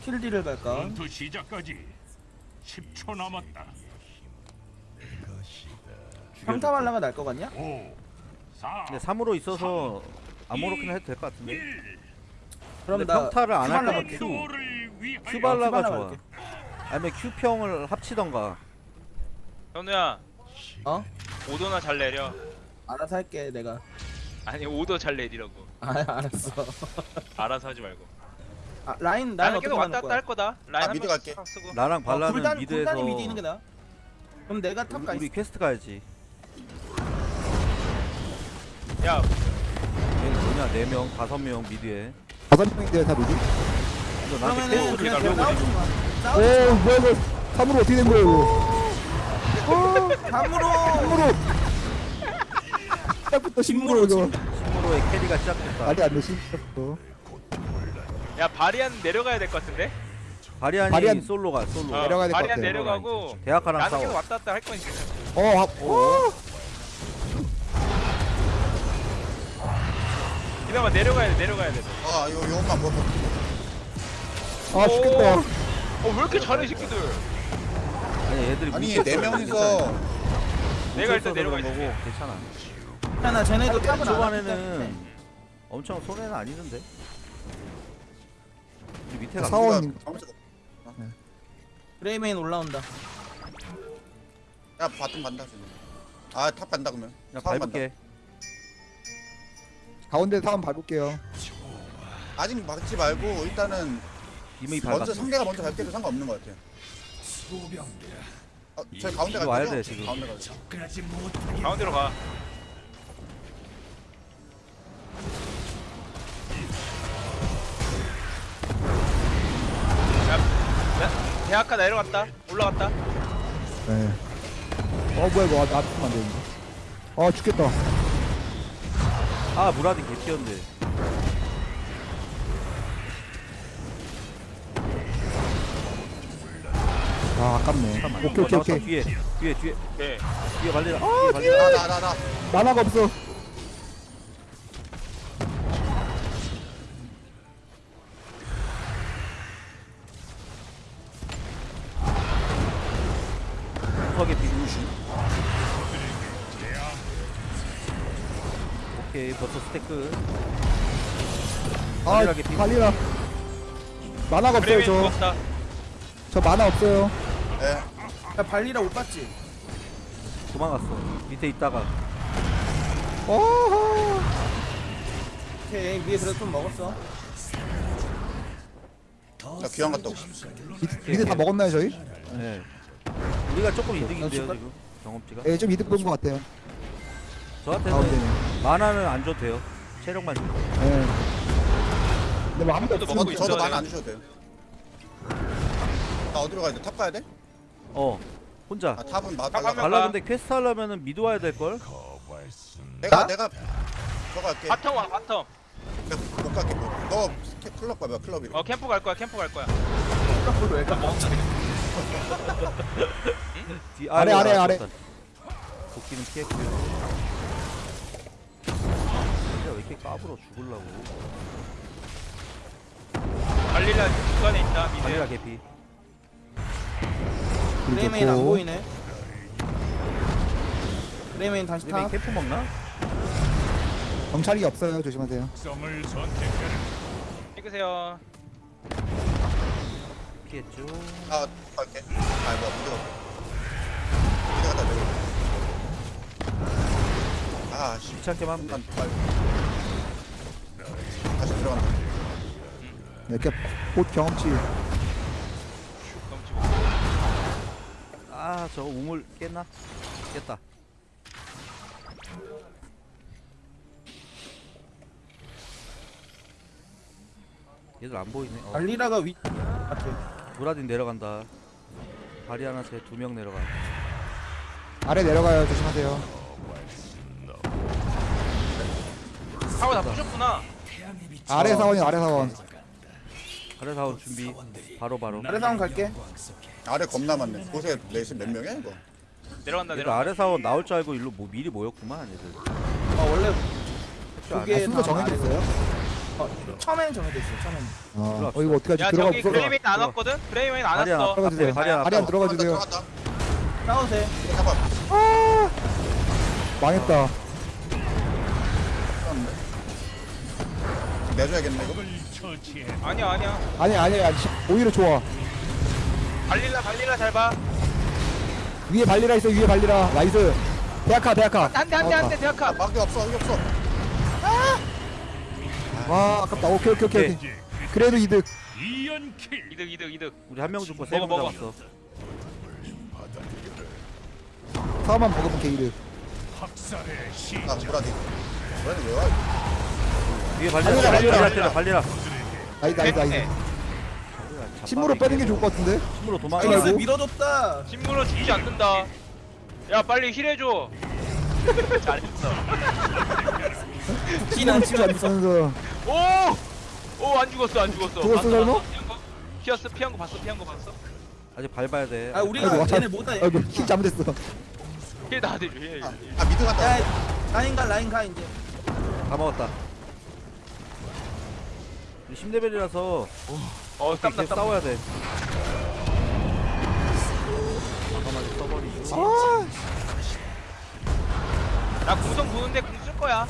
스킬 딜을 갈까? 전투 시작까지 10초 남았다. 평타 발라가 날 것 같냐? 5, 4, 근데 3으로 있어서 아무렇게나 해도 될 것 같은데 1. 그럼 근데 나 평타를 안할 큐발라 거면 갈게. 큐를 위하여 큐 발라가 큐발라 좋아 갈게. 아니면 큐평을 합치던가 현우야 어? 오도나 잘 내려 알아서 할게 내가 아니 오도 잘 내리라고 아 알았어 알아서 하지 말고 아, 라인 라인 나는 어떻게 계속 가는 왔다 갔다 거야? 할 거다. 라인 아, 한 미드 명 갈게. 쓰고. 나랑 어, 발라는 굴단, 미드에서 굴단이 미드 있는 게나 그럼 내가 탑 가 우리 퀘스트 가야지. 야. 얘는 뭐냐? 4명 5명 미드에. 다섯 명인데요 다 미디? 이거 나한테 그러면은 퀘스트 그냥 싸우지 마. 오 싸우지 뭐야 이거. 3으로 어떻게 된 거야 이거? 마 감으로 3으로 시작부터 10으로 이거. 심으로의 캐리가 시작됐다. 말이 안돼 시작부터 야 바리안 내려가야 될 것 같은데? 바리안이 바리안- 솔로가 솔로. 어, 내려가야 될것 바리안 같아. 내려가고 대학가랑 나는 계속 싸워. 왔다 갔다 할 거니까. 어, 아, 어. 기다려 내려가야 돼 내려가야 돼. 아 이거 요것만 먹어. 아 죽겠다. 어왜 이렇게 잘해 이 새끼들? 아니 얘들이 아니 네 명이서 내가 일단 내려가 그런 있을게 괜찮아. 괜찮아 쟤네도 안 초반에는 엄청 손해는 아니던데 우리 밑에 가 사원. 그레이메인 올라온다. 야 bottom 간다 지금. 아 top 간다 그러면. 야 사원 밟을게. 가운데 사원 밟을게요. 아직 막지 말고 일단은 이미 먼저 밟았어. 상대가 먼저 밟게도 상관없는 것 같아 어, 저희 가운데 와야 거죠? 돼, 지금. 가운데 가죠 가운데로 가 대학가 내려갔다. 올라갔다. 네 어 뭐야 이거. 아, 나 아프면 안 되는데. 아 죽겠다. 아 무라딘 개피였는데. 아 아깝네. 잠깐만 오케이 어, 오케이 나왔다. 오케이. 뒤에 뒤에 뒤에. 오케이 뒤에 발리라 뒤에 발리라 나나나나. 만화가 없어 스테크. 아 발리라. 만화가 없어요 그레이맨 저. 죽었다. 저 만화 없어요. 예. 야 발리라 못 봤지? 도망갔어. 밑에 있다가. 어허. 오케이 위에 그래도 좀 먹었어. 나 귀환 갔다 오고 미드 다 먹었나요 저희? 네. 우리가 조금 이득인데요 지금- 지금. 경험치가. 예, 좀 이득 본 것 같아요 저한테는 가운데는 만화는 안 줘도 돼요. 체력만 줘예 근데 뭐 아무도 저도 없으면 먹고 저도 저도 있어야 많이 돼요. 안 주셔도 돼요. 나 어디로 가야 돼? 탑 가야 돼? 어 혼자. 아 탑은 마, 탑 발라 하면- 발라 근데 퀘스트 하려면은 미드 와야 될걸? 내가 내가 저 갈게. 바텀 와 바텀. 내가 못 갈게 뭐. 너 스케- 클럽 가봐 클럽이로 어 캠프 갈 거야 캠프 갈 거야. 왜 가? 뒤 아래, 아래, 아래. 도끼는 피했고요 이렇게 까불어 죽을라고. 발리라 중간에 있다 mid 개피. 그레이메인 안. 보이네. 그레이메인 다시 top 캠프 먹나? 정찰이 없어요. 조심하세요. 선택해라. 찍으세요. 피했죠. 아 갈게. 아 뭐야 무대 갔다 무대 갔다 내려 아씨. 귀찮게만 빨리 다시 들어간다 네, 이렇게 곧 경험치. 아 저거 우물 깼나? 깼다. 얘들 안 보이네. 어, 발리라가 위 같아 무라딘 내려간다. 바리아나한테 두명 내려가. 아래 내려가요. 조심하세요. 사고 다. 부셨구나 아래 사원이 아래 사원 아래 사원 준비 바로 바로 아래 상황 갈게 아래 겁나 많네 곳에 레이스 몇 명이야 이거 내려간다 얘들 내려간다 아래 사원 나올 줄 알고 일로 뭐 미리 모였구만 얘들 아 원래 아네. 아, 순서 정해져 있어요? 어, 처음에는 정해져 있어요. 처음에는. 아, 어 이거 어떻게 야 하지? 들어가 저기 들어가 그레이메인 안 왔거든? 그레이메인 안 바리안 왔어 들어가 주세요. 바리안 들어가 주세요. 돼. 이거 잡아. 망했다. 내줘야겠네 이거. 아니야 아니야 아니 아니 아니. 오히려 좋아. 발릴라 발릴라 잘봐 위에 발리라 있어. 위에 발리라. 나이스. 대학가 대학가. 한대 한대 한대 대학카 아, 막이 없어 여기 없어. 와 아깝다. 오케이 오케이 오케이. 오케이. 이제 그래도 이득. 이연킬. 이득 이득 이득 우리 한 명 죽고 세 먹어, 명 먹어. 잡았어. 사만 먹으면 개이득. 학살의 시. 아 브라디. 브라디 왜 와? 위에 발리라 발리라, 발리라 발리라. 발리라 발리라. 나이스 나이스 나이스. 네. 침으로 빼는 게 좋을 것 같은데. nice 도망가고. 아이고. 밀어줬다. 신무로 죽지 않는다 야 빨리 heal해줘 잘했어 피난 진짜 안 쓰면서. 오! 오 안 죽었어 안 죽었어 죽었어, 거? 피었어 피한 거 봤어 피한 거 봤어 아직 밟아야 돼. 아 우리가 아이고, 쟤네 못다. 아이고 heal 잘못했어. heal 나한테 줘 heal. 아, 아 mid. 야 라인 가 라인 가 이제. 다 먹었다. 10레벨이라서 어 땀나 계속 땀 싸워야 돼. 과감하게 써버리고. 아, 나 궁성 부는데 궁 쓸 거야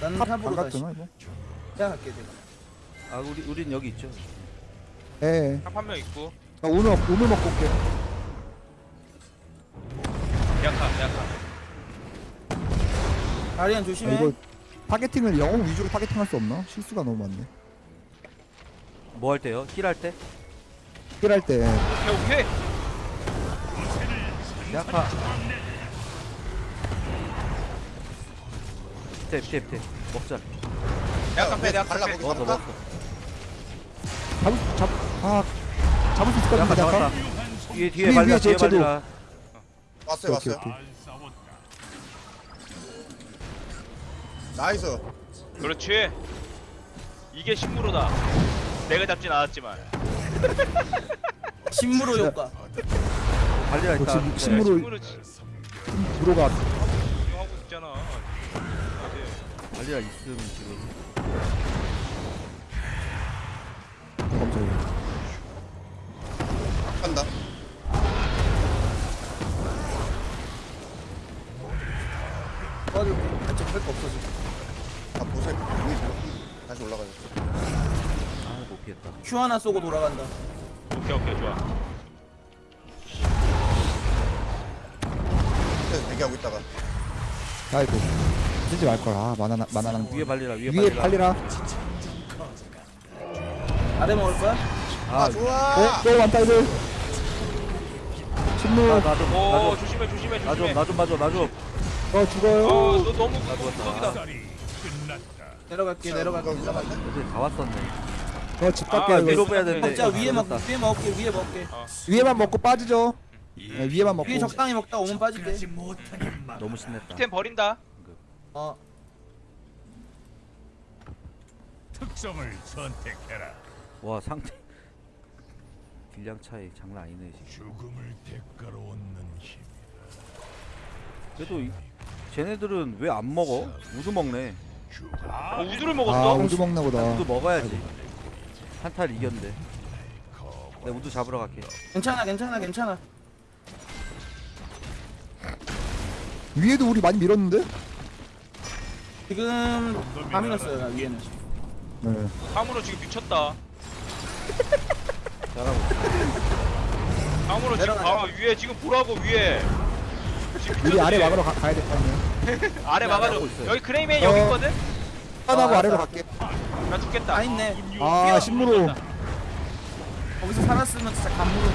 나는 top top으로 다시. 이거. 내가 갈게 내가. 아 우리 우린 여기 있죠. 예. 한명 있고 나 오늘 오늘 먹고 올게. 다리안 아, 조심해. 이거 타겟팅을 영웅 위주로 타겟팅할 수 없나? 실수가 너무 많네. 뭐 할 때요? 힐할 때? 힐할 때 오케이 오케이 야카. 밑에 밑에 밑에 먹자. 대학카 빼 발라 빼 먹었어 잡을까? 먹었어. 잡을 잡 아, 잡을 수 있을 것 야카 같은데 잡았다. 아까. 뒤에 뒤에 발라 뒤에. 발라. 왔어요 오케이, 왔어요. nice. 그렇지 이게 신무로다 내가 잡진 않았지만 신무로 효과. 발리라 역시 있다. 신무로 신무로 지- 들어가. 하고 있잖아 어제 발리라 있음 지금. 깜짝이야. 하나 쏘고 돌아간다. 오케이 오케이 좋아 대기하고 있다가 아이고. 쓰지 말 걸. 아, 만화 만화랑 위에 발리라 위에 위에 발리라. 팔리라. 아래 먹을 거야? 아아 좋아. 어, 또 완다 이들. 침묵. 나좀 오 나좀 조심해 조심해 나좀 조심해 나좀 봐줘 나 좀. 어 죽어요. 어너 너무 끝났다. 내려갈게 내려갈게. 애들 다 왔었네. 저집 아, 갈게요. 위로 이거. 빼야 되는데. 먹자 위에 먹 늦었다. 위에 먹을게 위에 먹을게. 위에만 먹고 빠지죠. 네, 위에만 먹고. 위에 적당히 먹다 오면 빠질게. 너무 신났다. 템 버린다 어 특성을 선택해라. 와 상태 딜량 차이 장난 아니네 지금. 죽음을 대가로 얻는 힘. 그래도 이, 쟤네들은 왜 안 먹어? 우두 먹네. 어, 우주를 아, 먹었어 우주 먹나 보다. 우두 먹어야지. 한타를 이겼는데. 내가 우두 잡으러 갈게. 괜찮아 괜찮아 괜찮아. 위에도 우리 많이 밀었는데? 지금 다 밀었어요 나 위에는. 네. 함으로 지금 미쳤다 잘하고. 함으로 지금 내려가자. 봐 위에 지금 보라고 위에 지금 우리 아래? 막으러 가, 가야 될 거 아니에요. 아래 막아줘 하고 있어요. 여기 어. 여기 있거든 하나하고 아, 아래로. 갈게. 나 죽겠다 다 있네. 아, 신무로. 거기서 살았으면 진짜 감무로.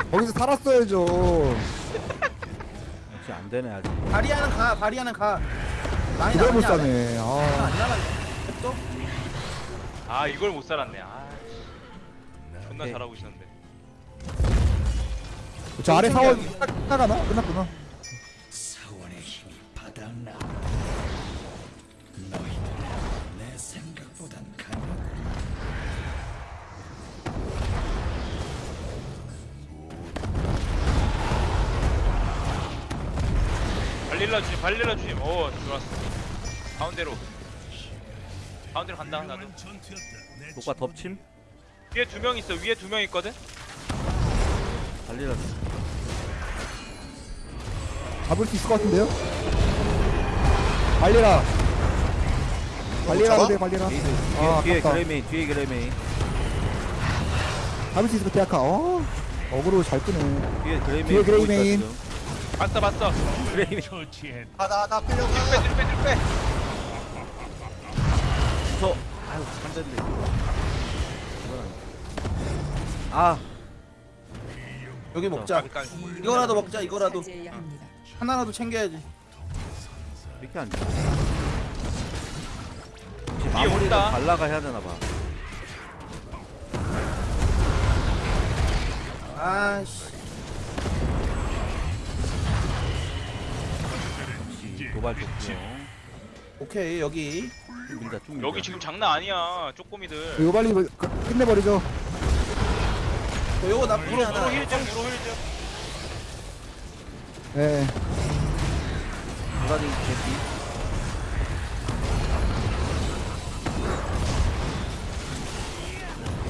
거기서 살았어야죠. 역시 안 되네 아직. 바리아는 가 바리아는 가. 그걸 못 사네. 아, 안 나가. 또? 아 이걸 못 살았네 아 존나 오케이. 잘하고 있었는데 저 아래 사원 나가나? 끝났구나. 발릴라 주심 발릴라 주심 오 좋았어. 가운데로. 가운데로 간다 나도. 녹과 덮침? 위에 두 명 있어. 위에 두 명 있거든? 달리라 잡을 수 있을 것 같은데요? 발리라. 발리라? 그래 발리라. 아 뒤에 아깝다. 그레메인 뒤에 그레메인 잡을 수 있을 것 같아 아까. 어? 어그로 잘 끄네. 뒤에 그레이메인 뒤에 보고 있다, 그레이메인. 지금. 봤어 봤어 처치했. 아나나 뒤로 빼 뒤로 빼 뒤로 빼 저 아유 한대인데 아 여기 먹자 까비, 까비. 이거라도 먹자 이거라도. 하나라도 챙겨야지 이렇게 안 돼. 혹시 마무리를 온다. 발라가 해야 되나 봐. 아씨 도발 좋고요. 오케이 여기. 쭉 밀자 쭉 밀자. 여기 지금 장난 아니야 쪼꼬미들. 이거 빨리 그- 끝내버리죠. 어, 요거 나쁘지 무로 않아 무로 힐좀 무로 힐좀. 예. 도라지 개피.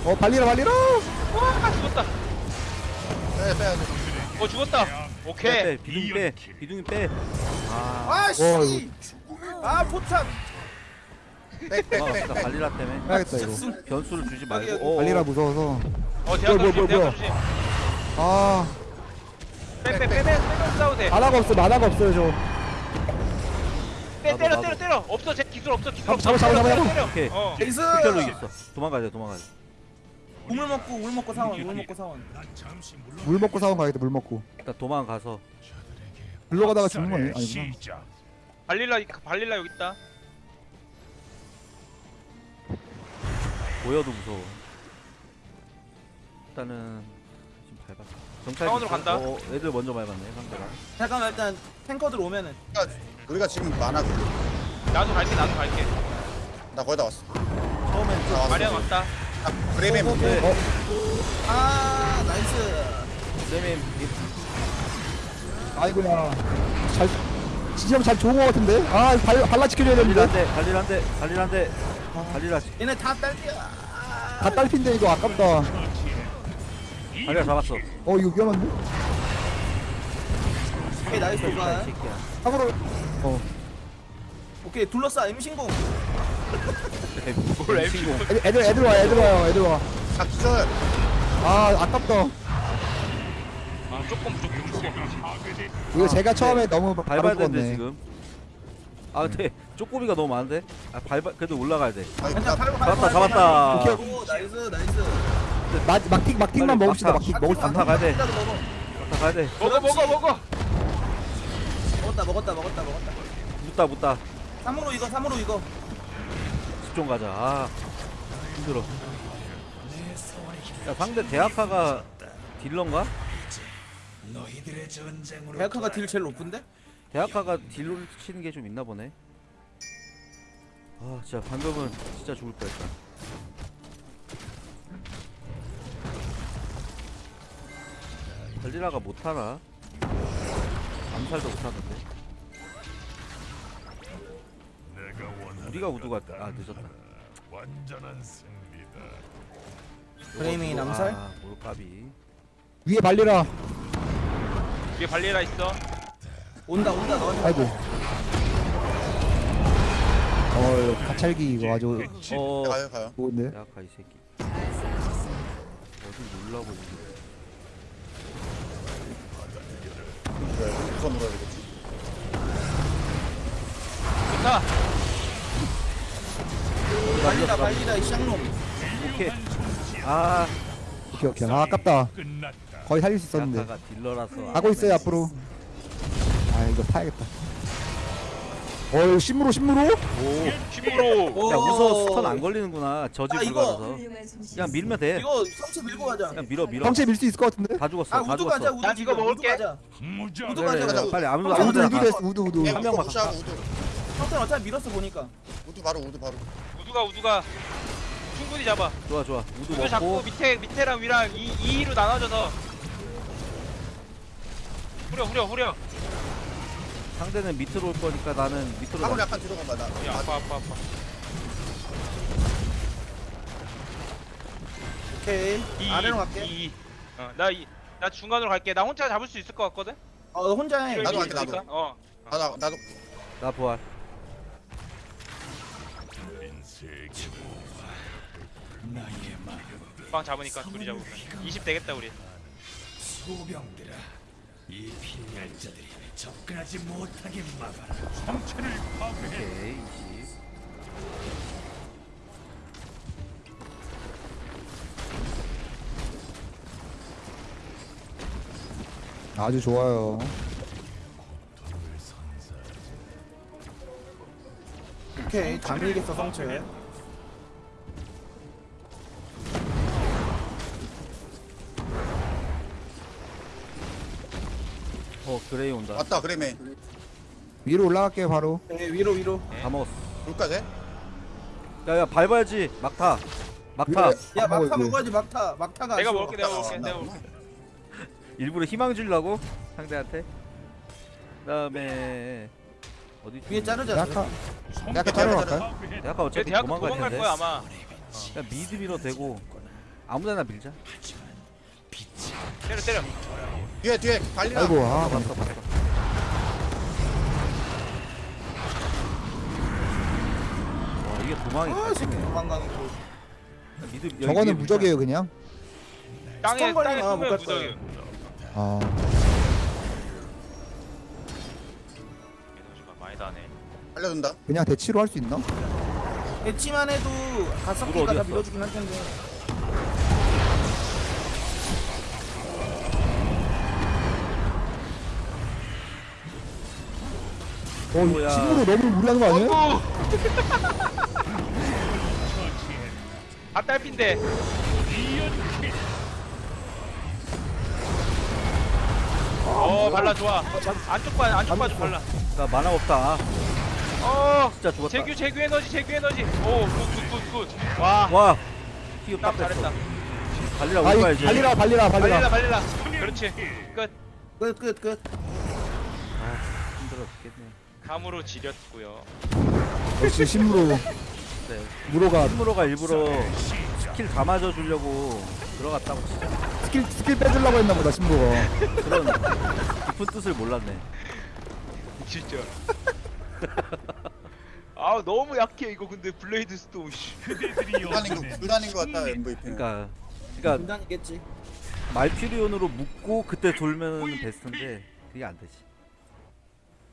어 발리라 발리라 와 죽었다. 빼 빼야 돼 어 죽었다. 빼, 오케이. 빼 비둥이 빼. 비둥이 빼. 아 아씨 아 포탑 빽빽빽빽 발리라 때문에 해야겠다 이거 변수를 주지 여기, 말고. 여기. 어, 어. 발리라 무서워서 어 뭐야, 조심 뭐야, 대학가 조심 아 빼빼 빼빼 싸워도 돼 mana가 없어 mana가 없어요 저 빼, 나도, 때려 나도. 때려 때려 없어 제 기술 없어 기술 잡아, 없어 잡아, 잡아, 때려, 잡아. 때려, 오케이. 때려. 어 에이스 흑혈로 이겼어. 도망가야 돼 도망가야 돼. 우물 먹고 우물 먹고 사원 우물 먹고 사원 물 먹고 사원 가야겠다 물 먹고 일단 도망가서 불러가다가 죽는 거 아니- 아니구나. 시작. 발릴라 발릴라 여기 있다. 보여도 무서워. 일단은 지금 밟았어. 정찰 상원으로 있어? 간다. 어, 애들 먼저 밟았네 상대가. 잠깐만 일단 탱커들 오면은. 우리가, 우리가 지금 많아. 나도 갈게 나도 갈게. 나 거의 다 왔어. 처음엔 나 왔어. 마리아 왔다. 아, 그레이메인. 문제 어. 아 nice. 쌤이 아이고야. 잘 지점 잘 좋은 거 같은데? 아 발, 발라 지켜줘야 되는데 발리란데 발리란데 발리란데 발리라. 얘네 다 딸피야. 다 딸핀데 이거 아깝다. 발리라 잡았어. 어 이거 위험한데? 오케이 nice 이 도발. 사고로. 어. 오케이 둘러싸 임신공. 뭘. 애들 애들, 와요 애들 와요 애들 와아 아 기절 아깝다 아 조금 조금 조금 이거 아, 제가 네. 처음에 너무 밟아야 되는데 지금. 아 근데 쪼꼬미가 너무 많은데. 아 밟아 그래도 올라가야 돼. 잡았다, 잡았다. 밟고. 오 nice nice 마, 막타 막타만 빨리 먹읍시다 막타. 막타 먹을 수 막타 있나? 가야 돼. 먹어 다 가야 돼. 먹어 먹어 먹어 먹었다 먹었다 먹었다 먹었다 묻다 묻다. 3으로 이거 3으로 이거 집중 가자. 아 힘들어. 야 상대 대학가가 딜러인가? 대학가가 딜 제일 높은데? 대학가가 딜로 치는 게 좀 있나 보네. 아 진짜 방금은 진짜 죽을 뻔했다. 달리라가 못하나? 암살도 원하는 우리가 우두가 아 늦었다. 완전한 승리다. 이거 암살? 아 몰까비. 위에 발리라 위에 발릴라 있어. 온다 온다 너한테 아이고. 어 가찰기 이거 아주 어. 가요 가요. 좋은데? 대학가 이 새끼. 어디 놀라고 있네. 왜 우선 놀아야? 되겠지 좋다. 발리라 발리라 이 쌍놈. 오케이. 아. 오케이 오케이 아 아깝다. 끝났다. 거의 살릴 수 있었는데. 딜러라서. 가고 있어요 앞으로. 아 이거 파야겠다. 어이 신무로 신무로? 오. 신무로. 야 무서워 stun 안 걸리는구나 저지 아, 이거. 불가라서. 솜씨. 그냥 밀면 돼. 이거 성체 밀고 가자. 그냥 밀어 밀어. 성체 밀 수 있을 것 같은데? 다 죽었어 아 다 우드 죽었어. 가자 우드 난 이거 지금, 우드 먹을게. 가자. 그래, 가자 그래. 빨리 아무도 아, 아무도 우드 됐어 우드 예, 한 명만 가. 우드 성체 어차피 밀었어 보니까. 우드 바로 우드 바로. 우두가 우두가. 충분히 잡아. 좋아 좋아. 우두 잡고 먹고. 밑에 밑에랑 위랑 2, 2로 나눠져서 후려 후려 후려 상대는 밑으로 올 거니까 나는 밑으로 가. 약간 뒤로 나. 야, 아파 아파 아파. 오케이. 이, 아래로 갈게. 이, 이. 어, 나, 이, 나 중간으로 갈게. 나 혼자 잡을 수 있을 것 같거든? 어, 너 혼자 해. 나도 갈게, 나도. 어. 아, 나 나도 나 부활. 빵 잡으니까 둘이 잡으면 20 되겠다 우리. 소병들아, 이 필멸자들이 접근하지 못하게 막아라. 성체를 파괴해 오케이 20. 아주 좋아요. 오케이. 다 밀겠어, 성체. 어 그레이 온다. 왔다 그래메 위로 올라갈게요 바로. 네, 위로, 위로. 다 먹었어. 불까지? 야야 밟아야지 막타. 막타. 야, 안 막타 먹어야지. 먹어야지, 막타. 막타가 내가. 먹을게 내가 먹을게 어, 내가 나- 먹을게. 일부러 희망 주려고 상대한테. 그다음에 어디 위에 자르자. 갈까요? 파괴해 대학가 쟤 어차피 대학 도망갈 도망갈 텐데. 거야 아마. 그냥 미드 밀어 대고 아무데나 밀자. 때려 때려. 뒤에 뒤에 발리나. 아이고 아 봤어 봤어. 와 이게 도망이 아, 새끼. 도망가는 거. 미드 저거는. 무적이에요 그냥. 땅에 땅에 숨으면 못 무적이. 갔어요. 아 에너지가 많이 나네. 알려준다. 그냥 대치로 할 수 있나? 배치만 해도 가성비가 다 어디였어? 밀어주긴 할 텐데. 뭐야. 침으로 너무 무리하는 거 아니에요? 어구. 아 딸핀데. 어 발라 좋아. 안쪽 봐 안쪽 봐도 발라. 나 mana 없다. 어. 진짜 죽었다. 재규 재규 에너지 재규 에너지. 오 good good good good. 와. 와. 피우 딱 딱 잘했다. 발리라 아이 우리 가야지. 발리라 발리라 발릴라 발리라. 발릴라. 그렇지. 끝. 끝, 끝, 끝. 힘들어 죽겠네. 감으로 지렸고요. 역시 신무로 네. 무로가 신무로가 일부러 스킬 다 맞아 주려고 들어갔다고 진짜 skill skill 빼주려고 했나 보다 신무로가. 그런 깊은 뜻을 몰랐네. 진짜. 아 너무 약해 이거 근데 블레이드 씨. 그대들이 불단인 거 불단인 거 같다 MVP는. 그러니까 그러니까 분단이겠지. 말퓨리온으로 묶고 그때 돌면 베스트인데 그게 안 되지.